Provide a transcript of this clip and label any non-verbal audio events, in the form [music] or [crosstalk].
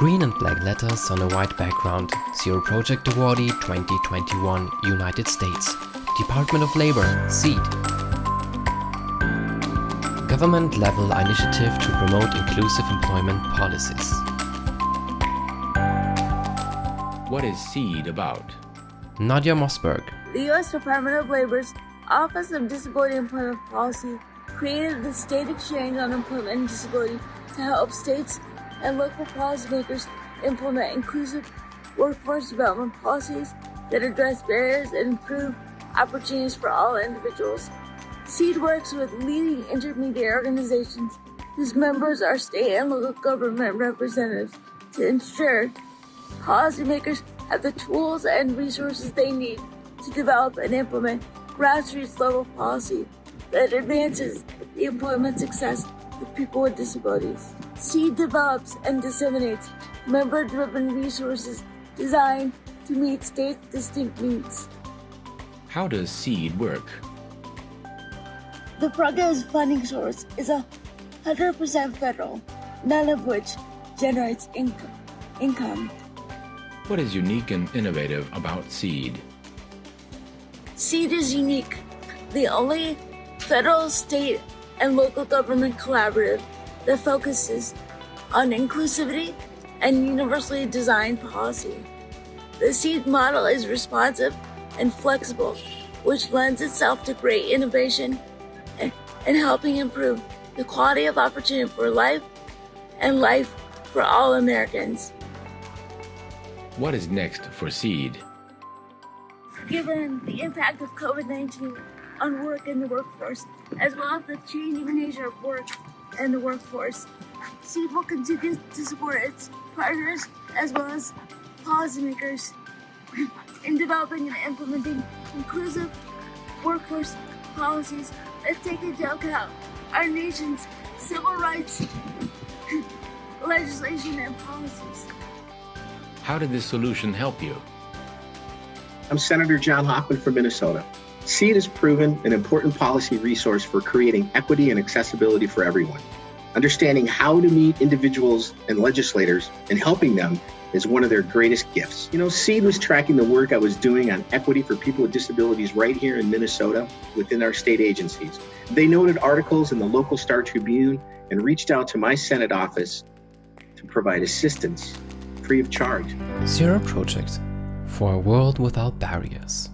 Green and black letters on a white background. Zero Project Awardee 2021 United States. Department of Labor, SEED. Government level initiative to promote inclusive employment policies. What is SEED about? Nadia Mossberg. The U.S. Department of Labor's Office of Disability Employment Policy created the State Exchange on Employment and Disability to help states and local policymakers implement inclusive workforce development policies that address barriers and improve opportunities for all individuals. SEED works with leading intermediary organizations whose members are state and local government representatives to ensure policymakers have the tools and resources they need to develop and implement grassroots level policy that advances the employment success of people with disabilities. SEED develops and disseminates member driven resources designed to meet state distinct needs. How does SEED work? The program's funding source is a 100% federal, none of which generates income. income. What is unique and innovative about SEED? SEED is unique, the only federal, state, and local government collaborative that focuses on inclusivity and universally designed policy. The SEED model is responsive and flexible, which lends itself to great innovation and helping improve the quality of opportunity for life and life for all Americans. What is next for SEED? Given the impact of COVID-19 on work and the workforce, as well as the changing nature of work and the workforce, SEED will continue to support its partners as well as policymakers [clears throat] in developing and implementing inclusive workforce policies that take into account our nation's civil rights [clears throat] legislation and policies. How did this solution help you? I'm Senator John Hoffman from Minnesota. SEED has proven an important policy resource for creating equity and accessibility for everyone. Understanding how to meet individuals and legislators and helping them is one of their greatest gifts. You know, SEED was tracking the work I was doing on equity for people with disabilities right here in Minnesota within our state agencies. They noted articles in the local Star Tribune and reached out to my Senate office to provide assistance free of charge. Zero Project for a world without barriers.